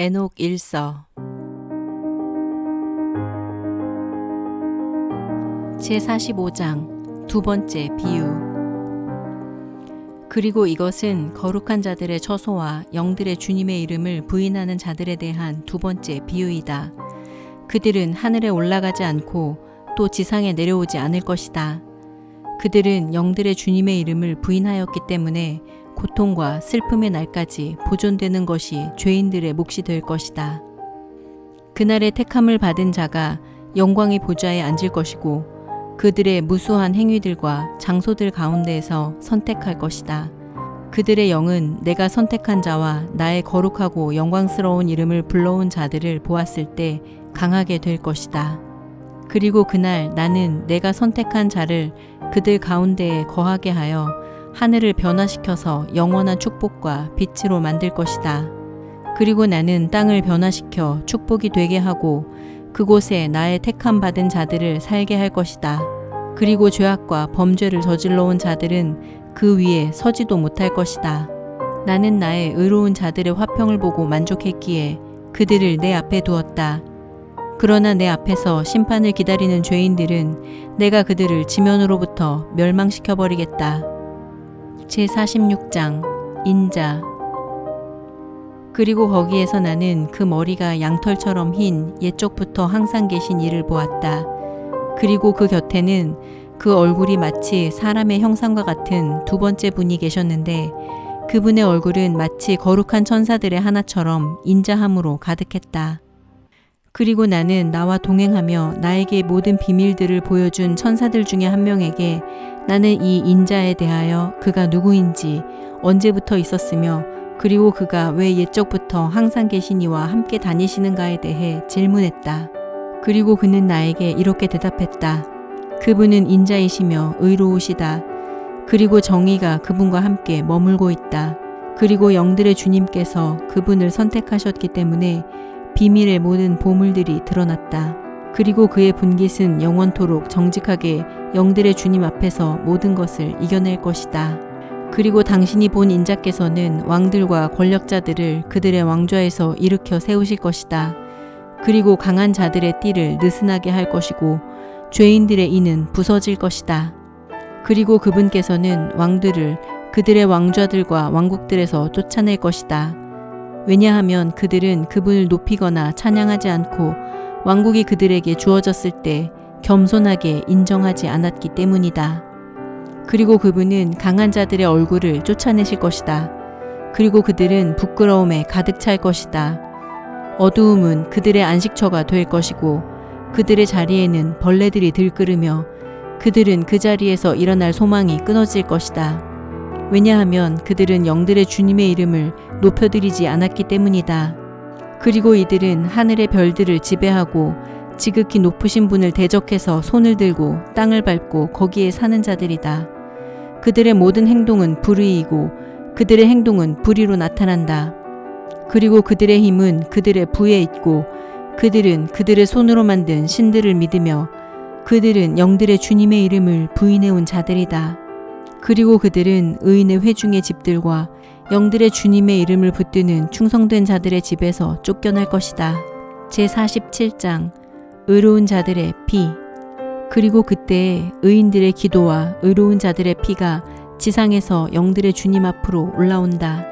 에녹 일서 제45장 두 번째 비유 그리고 이것은 거룩한 자들의 처소와 영들의 주님의 이름을 부인하는 자들에 대한 두 번째 비유이다. 그들은 하늘에 올라가지 않고 또 지상에 내려오지 않을 것이다. 그들은 영들의 주님의 이름을 부인하였기 때문에 고통과 슬픔의 날까지 보존되는 것이 죄인들의 몫이 될 것이다. 그날의 택함을 받은 자가 영광의 보좌에 앉을 것이고 그들의 무수한 행위들과 장소들 가운데에서 선택할 것이다. 그들의 영은 내가 선택한 자와 나의 거룩하고 영광스러운 이름을 불러온 자들을 보았을 때 강하게 될 것이다. 그리고 그날 나는 내가 선택한 자를 그들 가운데에 거하게 하여 하늘을 변화시켜서 영원한 축복과 빛으로 만들 것이다. 그리고 나는 땅을 변화시켜 축복이 되게 하고 그곳에 나의 택함 받은 자들을 살게 할 것이다. 그리고 죄악과 범죄를 저질러 온 자들은 그 위에 서지도 못할 것이다. 나는 나의 의로운 자들의 화평을 보고 만족했기에 그들을 내 앞에 두었다. 그러나 내 앞에서 심판을 기다리는 죄인들은 내가 그들을 지면으로부터 멸망시켜 버리겠다. 제46장 인자 그리고 거기에서 나는 그 머리가 양털처럼 흰 옛적부터 항상 계신 이를 보았다. 그리고 그 곁에는 그 얼굴이 마치 사람의 형상과 같은 두 번째 분이 계셨는데 그분의 얼굴은 마치 거룩한 천사들의 하나처럼 인자함으로 가득했다. 그리고 나는 나와 동행하며 나에게 모든 비밀들을 보여준 천사들 중에 한 명에게 나는 이 인자에 대하여 그가 누구인지 언제부터 있었으며 그리고 그가 왜 옛적부터 항상 계신 이와 함께 다니시는가에 대해 질문했다. 그리고 그는 나에게 이렇게 대답했다. 그분은 인자이시며 의로우시다. 그리고 정의가 그분과 함께 머물고 있다. 그리고 영들의 주님께서 그분을 선택하셨기 때문에 비밀의 모든 보물들이 드러났다. 그리고 그의 분깃은 영원토록 정직하게 영들의 주님 앞에서 모든 것을 이겨낼 것이다. 그리고 당신이 본 인자께서는 왕들과 권력자들을 그들의 왕좌에서 일으켜 세우실 것이다. 그리고 강한 자들의 띠를 느슨하게 할 것이고 죄인들의 이는 부서질 것이다. 그리고 그분께서는 왕들을 그들의 왕좌들과 왕국들에서 쫓아낼 것이다. 왜냐하면 그들은 그분을 높이거나 찬양하지 않고 왕국이 그들에게 주어졌을 때 겸손하게 인정하지 않았기 때문이다. 그리고 그분은 강한 자들의 얼굴을 쫓아내실 것이다. 그리고 그들은 부끄러움에 가득 찰 것이다. 어두움은 그들의 안식처가 될 것이고 그들의 자리에는 벌레들이 들끓으며 그들은 그 자리에서 일어날 소망이 끊어질 것이다. 왜냐하면 그들은 영들의 주님의 이름을 높여드리지 않았기 때문이다. 그리고 이들은 하늘의 별들을 지배하고 지극히 높으신 분을 대적해서 손을 들고 땅을 밟고 거기에 사는 자들이다. 그들의 모든 행동은 불의이고 그들의 행동은 불의로 나타난다. 그리고 그들의 힘은 그들의 부에 있고 그들은 그들의 손으로 만든 신들을 믿으며 그들은 영들의 주님의 이름을 부인해온 자들이다. 그리고 그들은 의인의 회중의 집들과 영들의 주님의 이름을 붙드는 충성된 자들의 집에서 쫓겨날 것이다. 제47장 의로운 자들의 피 그리고 그때 의인들의 기도와 의로운 자들의 피가 지상에서 영들의 주님 앞으로 올라온다.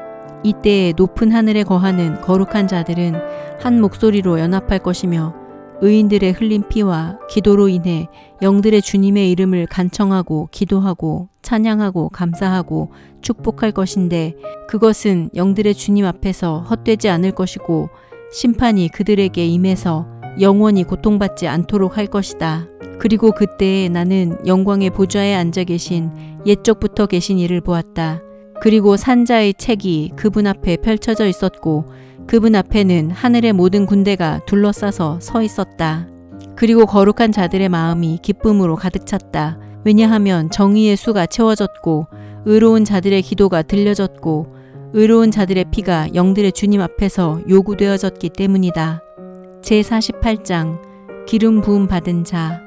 이때에 높은 하늘에 거하는 거룩한 자들은 한 목소리로 연합할 것이며 의인들의 흘린 피와 기도로 인해 영들의 주님의 이름을 간청하고 기도하고 찬양하고 감사하고 축복할 것인데 그것은 영들의 주님 앞에서 헛되지 않을 것이고 심판이 그들에게 임해서 영원히 고통받지 않도록 할 것이다. 그리고 그때에 나는 영광의 보좌에 앉아 계신 옛적부터 계신 이를 보았다. 그리고 산자의 책이 그분 앞에 펼쳐져 있었고 그분 앞에는 하늘의 모든 군대가 둘러싸서 서 있었다. 그리고 거룩한 자들의 마음이 기쁨으로 가득 찼다. 왜냐하면 정의의 수가 채워졌고 의로운 자들의 기도가 들려졌고 의로운 자들의 피가 영들의 주님 앞에서 요구되어졌기 때문이다. 제48장 기름 부음 받은 자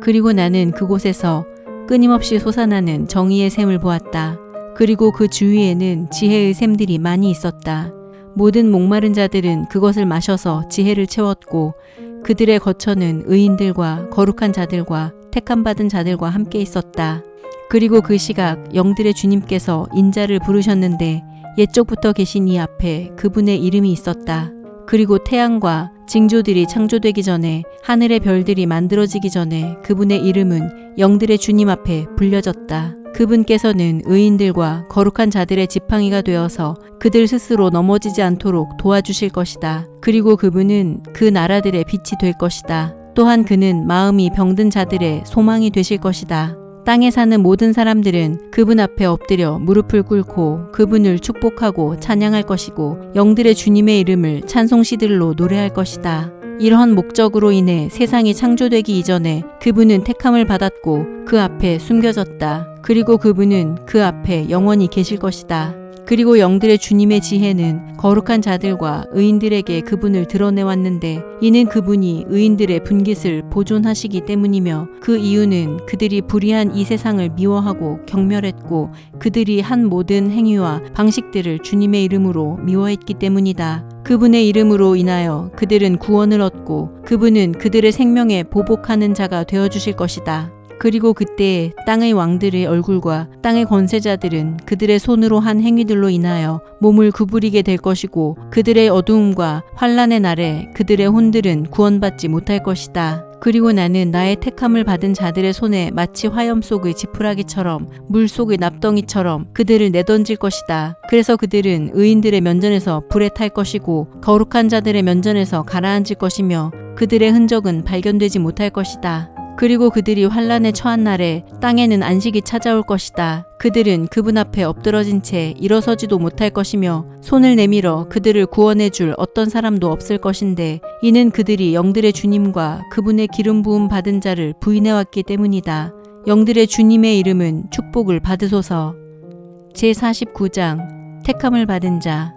그리고 나는 그곳에서 끊임없이 솟아나는 정의의 샘을 보았다. 그리고 그 주위에는 지혜의 샘들이 많이 있었다. 모든 목마른 자들은 그것을 마셔서 지혜를 채웠고 그들의 거처는 의인들과 거룩한 자들과 택함 받은 자들과 함께 있었다. 그리고 그 시각 영들의 주님께서 인자를 부르셨는데 옛적부터 계신 이 앞에 그분의 이름이 있었다. 그리고 태양과 징조들이 창조되기 전에 하늘의 별들이 만들어지기 전에 그분의 이름은 영들의 주님 앞에 불려졌다. 그분께서는 의인들과 거룩한 자들의 지팡이가 되어서 그들 스스로 넘어지지 않도록 도와주실 것이다. 그리고 그분은 그 나라들의 빛이 될 것이다. 또한 그는 마음이 병든 자들의 소망이 되실 것이다. 땅에 사는 모든 사람들은 그분 앞에 엎드려 무릎을 꿇고 그분을 축복하고 찬양할 것이고 영들의 주님의 이름을 찬송시들로 노래할 것이다. 이러한 목적으로 인해 세상이 창조되기 이전에 그분은 택함을 받았고 그 앞에 숨겨졌다. 그리고 그분은 그 앞에 영원히 계실 것이다. 그리고 영들의 주님의 지혜는 거룩한 자들과 의인들에게 그분을 드러내 왔는데 이는 그분이 의인들의 분깃을 보존하시기 때문이며 그 이유는 그들이 불의한 이 세상을 미워하고 경멸했고 그들이 한 모든 행위와 방식들을 주님의 이름으로 미워했기 때문이다. 그분의 이름으로 인하여 그들은 구원을 얻고 그분은 그들의 생명에 보복하는 자가 되어 주실 것이다. 그리고 그때 땅의 왕들의 얼굴과 땅의 권세자들은 그들의 손으로 한 행위들로 인하여 몸을 구부리게 될 것이고 그들의 어두움과 환란의 날에 그들의 혼들은 구원받지 못할 것이다. 그리고 나는 나의 택함을 받은 자들의 손에 마치 화염 속의 지푸라기처럼 물 속의 납덩이처럼 그들을 내던질 것이다. 그래서 그들은 의인들의 면전에서 불에 탈 것이고 거룩한 자들의 면전에서 가라앉을 것이며 그들의 흔적은 발견되지 못할 것이다. 그리고 그들이 환란에 처한 날에 땅에는 안식이 찾아올 것이다. 그들은 그분 앞에 엎드러진 채 일어서지도 못할 것이며 손을 내밀어 그들을 구원해 줄 어떤 사람도 없을 것인데 이는 그들이 영들의 주님과 그분의 기름 부음 받은 자를 부인해 왔기 때문이다. 영들의 주님의 이름은 축복을 받으소서. 제49장 택함을 받은 자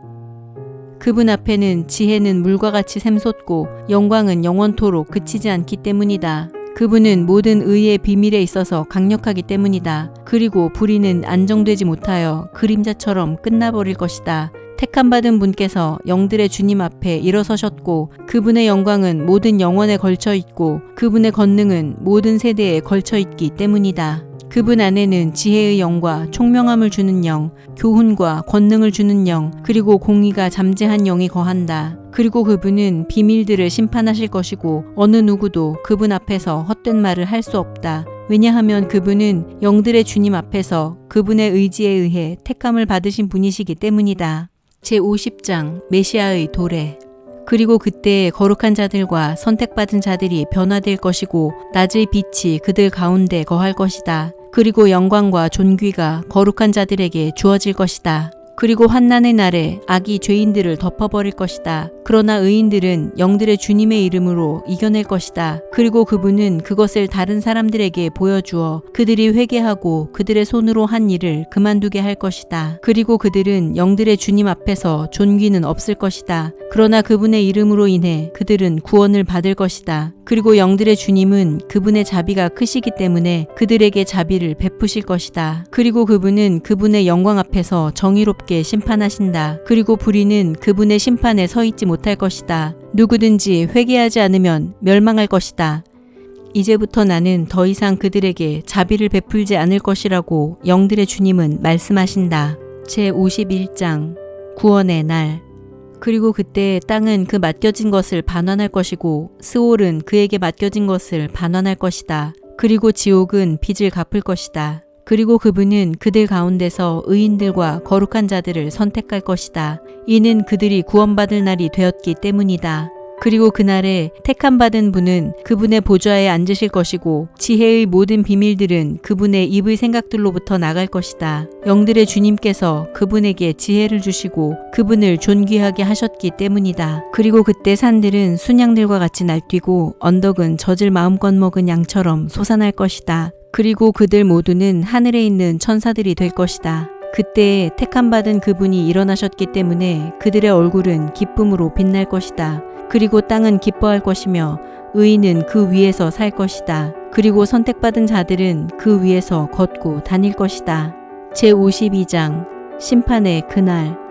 그분 앞에는 지혜는 물과 같이 샘솟고 영광은 영원토록 그치지 않기 때문이다. 그분은 모든 의의 비밀에 있어서 강력하기 때문이다. 그리고 불의는 안정되지 못하여 그림자처럼 끝나버릴 것이다. 택함 받은 분께서 영들의 주님 앞에 일어서셨고 그분의 영광은 모든 영혼에 걸쳐 있고 그분의 권능은 모든 세대에 걸쳐 있기 때문이다. 그분 안에는 지혜의 영과 총명함을 주는 영, 교훈과 권능을 주는 영, 그리고 공의가 잠재한 영이 거한다. 그리고 그분은 비밀들을 심판하실 것이고 어느 누구도 그분 앞에서 헛된 말을 할 수 없다. 왜냐하면 그분은 영들의 주님 앞에서 그분의 의지에 의해 택함을 받으신 분이시기 때문이다. 제50장 메시아의 도래 그리고 그때 거룩한 자들과 선택받은 자들이 변화될 것이고 낮의 빛이 그들 가운데 거할 것이다. 그리고 영광과 존귀가 거룩한 자들에게 주어질 것이다. 그리고 환난의 날에 악이 죄인들을 덮어버릴 것이다. 그러나 의인들은 영들의 주님의 이름으로 이겨낼 것이다. 그리고 그분은 그것을 다른 사람들에게 보여주어 그들이 회개하고 그들의 손으로 한 일을 그만두게 할 것이다. 그리고 그들은 영들의 주님 앞에서 존귀는 없을 것이다. 그러나 그분의 이름으로 인해 그들은 구원을 받을 것이다. 그리고 영들의 주님은 그분의 자비가 크시기 때문에 그들에게 자비를 베푸실 것이다. 그리고 그분은 그분의 영광 앞에서 정 의롭게 심판하신다. 그리고 불의는 그분의 심판에 서 있지 못할 것이다. 누구든지 회개하지 않으면 멸망할 것이다. 이제부터 나는 더 이상 그들에게 자비를 베풀지 않을 것이라고 영들의 주님은 말씀하신다. 제 51장 구원의 날 그리고 그때 땅은 그 맡겨진 것을 반환할 것이고 스올은 그에게 맡겨진 것을 반환할 것이다. 그리고 지옥은 빚을 갚을 것이다. 그리고 그분은 그들 가운데서 의인들과 거룩한 자들을 선택할 것이다. 이는 그들이 구원받을 날이 되었기 때문이다. 그리고 그날에 택함 받은 분은 그분의 보좌에 앉으실 것이고 지혜의 모든 비밀들은 그분의 입의 생각들로부터 나갈 것이다. 영들의 주님께서 그분에게 지혜를 주시고 그분을 존귀하게 하셨기 때문이다. 그리고 그때 산들은 순양들과 같이 날뛰고 언덕은 젖을 마음껏 먹은 양처럼 솟아날 것이다. 그리고 그들 모두는 하늘에 있는 천사들이 될 것이다. 그때 택함 받은 그분이 일어나셨기 때문에 그들의 얼굴은 기쁨으로 빛날 것이다. 그리고 땅은 기뻐할 것이며 의인은 그 위에서 살 것이다. 그리고 선택받은 자들은 그 위에서 걷고 다닐 것이다. 제52장 심판의 그날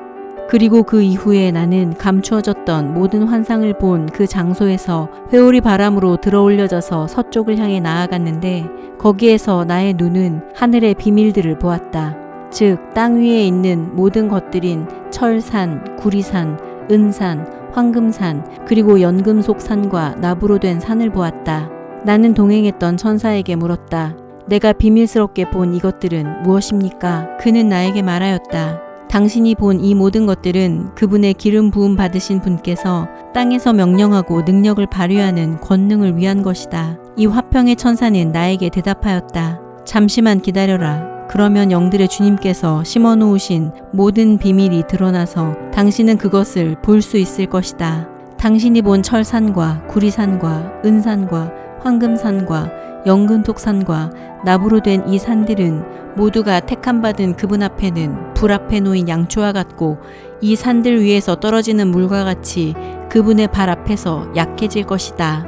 그리고 그 이후에 나는 감추어졌던 모든 환상을 본 그 장소에서 회오리 바람으로 들어올려져서 서쪽을 향해 나아갔는데 거기에서 나의 눈은 하늘의 비밀들을 보았다. 즉, 땅 위에 있는 모든 것들인 철산, 구리산, 은산, 황금산, 그리고 연금속산과 나부로 된 산을 보았다. 나는 동행했던 천사에게 물었다. 내가 비밀스럽게 본 이것들은 무엇입니까? 그는 나에게 말하였다. 당신이 본 이 모든 것들은 그분의 기름 부음 받으신 분께서 땅에서 명령하고 능력을 발휘하는 권능을 위한 것이다. 이 화평의 천사는 나에게 대답하였다. 잠시만 기다려라. 그러면 영들의 주님께서 심어 놓으신 모든 비밀이 드러나서 당신은 그것을 볼 수 있을 것이다. 당신이 본 철산과 구리산과 은산과 황금산과 영근톡산과 나무로 된 이 산들은 모두가 택함받은 그분 앞에는 불 앞에 놓인 양초와 같고 이 산들 위에서 떨어지는 물과 같이 그분의 발 앞에서 약해질 것이다.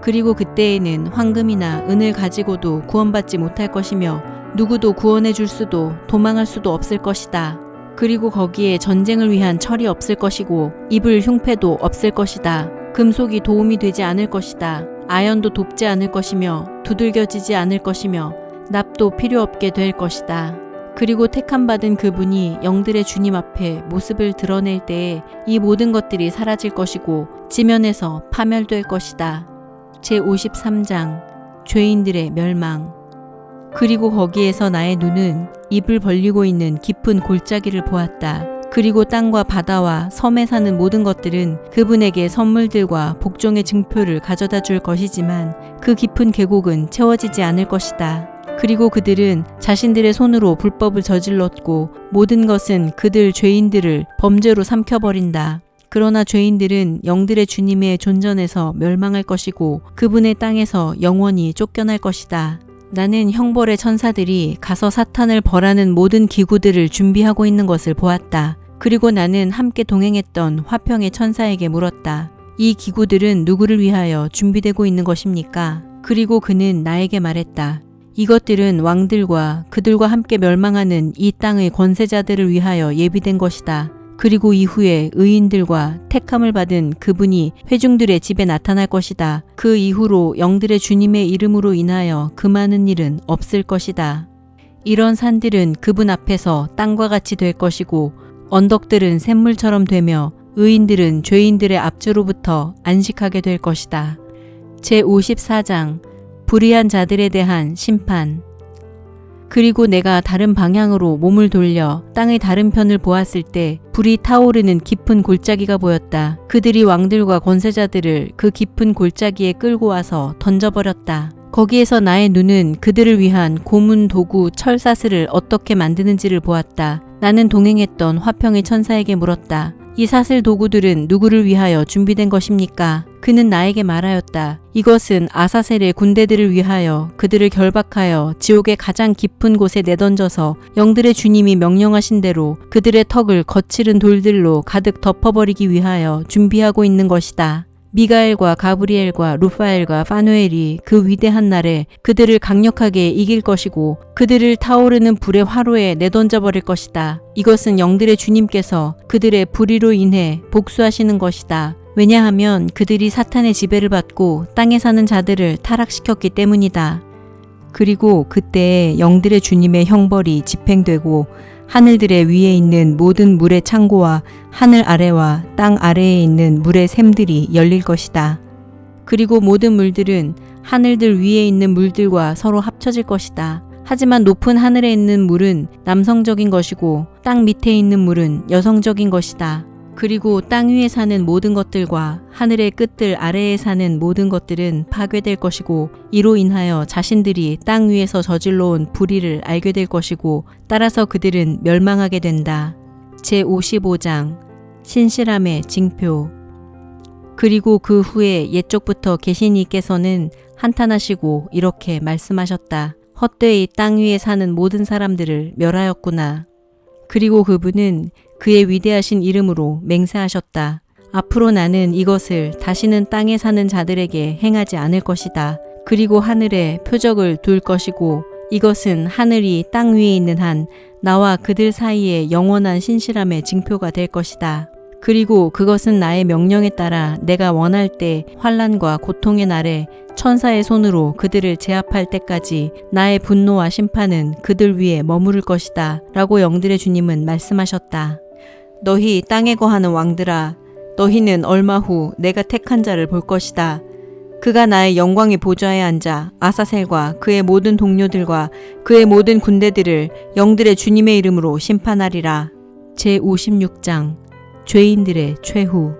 그리고 그때에는 황금이나 은을 가지고도 구원받지 못할 것이며 누구도 구원해 줄 수도 도망할 수도 없을 것이다. 그리고 거기에 전쟁을 위한 철이 없을 것이고 입을 흉패도 없을 것이다. 금속이 도움이 되지 않을 것이다. 아연도 돕지 않을 것이며 두들겨지지 않을 것이며 납도 필요 없게 될 것이다. 그리고 택함받은 그분이 영들의 주님 앞에 모습을 드러낼 때에 이 모든 것들이 사라질 것이고 지면에서 파멸될 것이다. 제53장 죄인들의 멸망 그리고 거기에서 나의 눈은 입을 벌리고 있는 깊은 골짜기를 보았다. 그리고 땅과 바다와 섬에 사는 모든 것들은 그분에게 선물들과 복종의 증표를 가져다 줄 것이지만 그 깊은 계곡은 채워지지 않을 것이다. 그리고 그들은 자신들의 손으로 불법을 저질렀고 모든 것은 그들 죄인들을 범죄로 삼켜버린다. 그러나 죄인들은 영들의 주님의 존전에서 멸망할 것이고 그분의 땅에서 영원히 쫓겨날 것이다. 나는 형벌의 천사들이 가서 사탄을 벌하는 모든 기구들을 준비하고 있는 것을 보았다. 그리고 나는 함께 동행했던 화평의 천사에게 물었다. 이 기구들은 누구를 위하여 준비되고 있는 것입니까? 그리고 그는 나에게 말했다. 이것들은 왕들과 그들과 함께 멸망하는 이 땅의 권세자들을 위하여 예비된 것이다. 그리고 이후에 의인들과 택함을 받은 그분이 회중들의 집에 나타날 것이다. 그 이후로 영들의 주님의 이름으로 인하여 그 많은 일은 없을 것이다. 이런 산들은 그분 앞에서 땅과 같이 될 것이고 언덕들은 샘물처럼 되며 의인들은 죄인들의 앞주로부터 안식하게 될 것이다. 제54장 불의한 자들에 대한 심판 그리고 내가 다른 방향으로 몸을 돌려 땅의 다른 편을 보았을 때 불이 타오르는 깊은 골짜기가 보였다. 그들이 왕들과 권세자들을 그 깊은 골짜기에 끌고 와서 던져버렸다. 거기에서 나의 눈은 그들을 위한 고문 도구 철사슬을 어떻게 만드는지를 보았다. 나는 동행했던 화평의 천사에게 물었다. 이 사슬 도구들은 누구를 위하여 준비된 것입니까? 그는 나에게 말하였다. 이것은 아사셀의 군대들을 위하여 그들을 결박하여 지옥의 가장 깊은 곳에 내던져서 영들의 주님이 명령하신 대로 그들의 턱을 거칠은 돌들로 가득 덮어버리기 위하여 준비하고 있는 것이다. 미가엘과 가브리엘과 루파엘과 파누엘이 그 위대한 날에 그들을 강력하게 이길 것이고 그들을 타오르는 불의 화로에 내던져 버릴 것이다. 이것은 영들의 주님께서 그들의 불의로 인해 복수하시는 것이다. 왜냐하면 그들이 사탄의 지배를 받고 땅에 사는 자들을 타락시켰기 때문이다. 그리고 그때 영들의 주님의 형벌이 집행되고 하늘들의 위에 있는 모든 물의 창고와 하늘 아래와 땅 아래에 있는 물의 샘들이 열릴 것이다. 그리고 모든 물들은 하늘들 위에 있는 물들과 서로 합쳐질 것이다. 하지만 높은 하늘에 있는 물은 남성적인 것이고 땅 밑에 있는 물은 여성적인 것이다. 그리고 땅 위에 사는 모든 것들과 하늘의 끝들 아래에 사는 모든 것들은 파괴될 것이고 이로 인하여 자신들이 땅 위에서 저질러 온 불의를 알게 될 것이고 따라서 그들은 멸망하게 된다. 제55장 신실함의 징표 그리고 그 후에 옛적부터 계신 이께서는 한탄하시고 이렇게 말씀하셨다. 헛되이 땅 위에 사는 모든 사람들을 멸하였구나. 그리고 그분은 그의 위대하신 이름으로 맹세하셨다. 앞으로 나는 이것을 다시는 땅에 사는 자들에게 행하지 않을 것이다. 그리고 하늘에 표적을 둘 것이고 이것은 하늘이 땅 위에 있는 한 나와 그들 사이에 영원한 신실함의 징표가 될 것이다. 그리고 그것은 나의 명령에 따라 내가 원할 때 환란과 고통의 날에 천사의 손으로 그들을 제압할 때까지 나의 분노와 심판은 그들 위에 머무를 것이다. 라고 영들의 주님은 말씀하셨다. 너희 땅에 거하는 왕들아, 너희는 얼마 후 내가 택한 자를 볼 것이다. 그가 나의 영광의 보좌에 앉아 아사셀과 그의 모든 동료들과 그의 모든 군대들을 영들의 주님의 이름으로 심판하리라. 제 56장 죄인들의 최후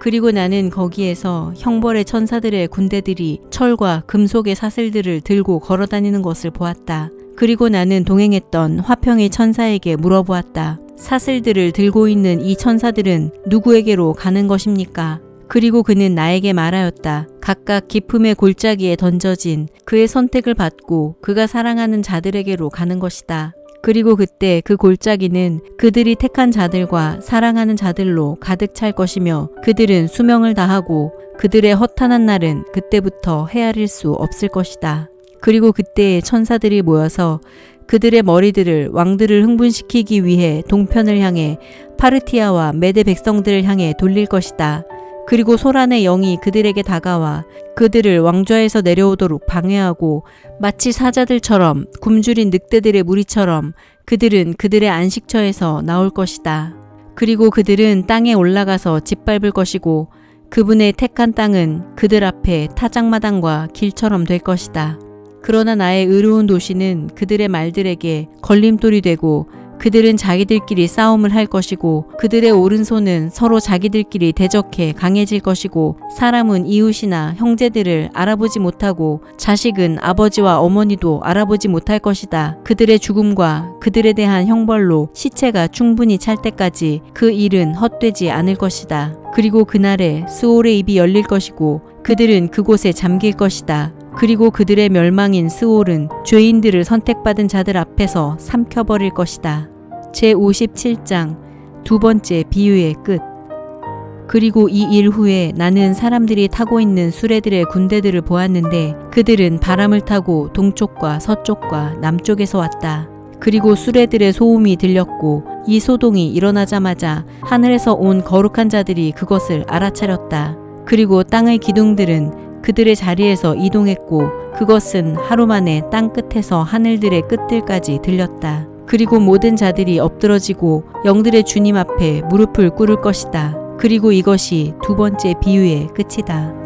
그리고 나는 거기에서 형벌의 천사들의 군대들이 철과 금속의 사슬들을 들고 걸어 다니는 것을 보았다. 그리고 나는 동행했던 화평의 천사에게 물어보았다. 사슬들을 들고 있는 이 천사들은 누구에게로 가는 것입니까? 그리고 그는 나에게 말하였다. 각각 기품의 골짜기에 던져진 그의 선택을 받고 그가 사랑하는 자들에게로 가는 것이다. 그리고 그때 그 골짜기는 그들이 택한 자들과 사랑하는 자들로 가득 찰 것이며 그들은 수명을 다하고 그들의 허탄한 날은 그때부터 헤아릴 수 없을 것이다. 그리고 그때 천사들이 모여서 그들의 머리들을 왕들을 흥분시키기 위해 동편을 향해 파르티아와 메데 백성들을 향해 돌릴 것이다. 그리고 소란의 영이 그들에게 다가와 그들을 왕좌에서 내려오도록 방해하고 마치 사자들처럼 굶주린 늑대들의 무리처럼 그들은 그들의 안식처에서 나올 것이다. 그리고 그들은 땅에 올라가서 짓밟을 것이고 그분의 택한 땅은 그들 앞에 타작마당과 길처럼 될 것이다. 그러나 나의 의로운 도시는 그들의 말들에게 걸림돌이 되고 그들은 자기들끼리 싸움을 할 것이고 그들의 오른손은 서로 자기들끼리 대적해 강해질 것이고 사람은 이웃이나 형제들을 알아보지 못하고 자식은 아버지와 어머니도 알아보지 못할 것이다. 그들의 죽음과 그들에 대한 형벌로 시체가 충분히 찰 때까지 그 일은 헛되지 않을 것이다. 그리고 그날에 스올의 입이 열릴 것이고 그들은 그곳에 잠길 것이다. 그리고 그들의 멸망인 스올은 죄인들을 선택받은 자들 앞에서 삼켜버릴 것이다. 제 57장 두 번째 비유의 끝. 그리고 이 일 후에 나는 사람들이 타고 있는 수레들의 군대들을 보았는데 그들은 바람을 타고 동쪽과 서쪽과 남쪽에서 왔다. 그리고 수레들의 소음이 들렸고 이 소동이 일어나자마자 하늘에서 온 거룩한 자들이 그것을 알아차렸다. 그리고 땅의 기둥들은 그들의 자리에서 이동했고 그것은 하루 만에 땅 끝에서 하늘들의 끝들까지 들렸다. 그리고 모든 자들이 엎드러지고 영들의 주님 앞에 무릎을 꿇을 것이다. 그리고 이것이 두 번째 비유의 끝이다.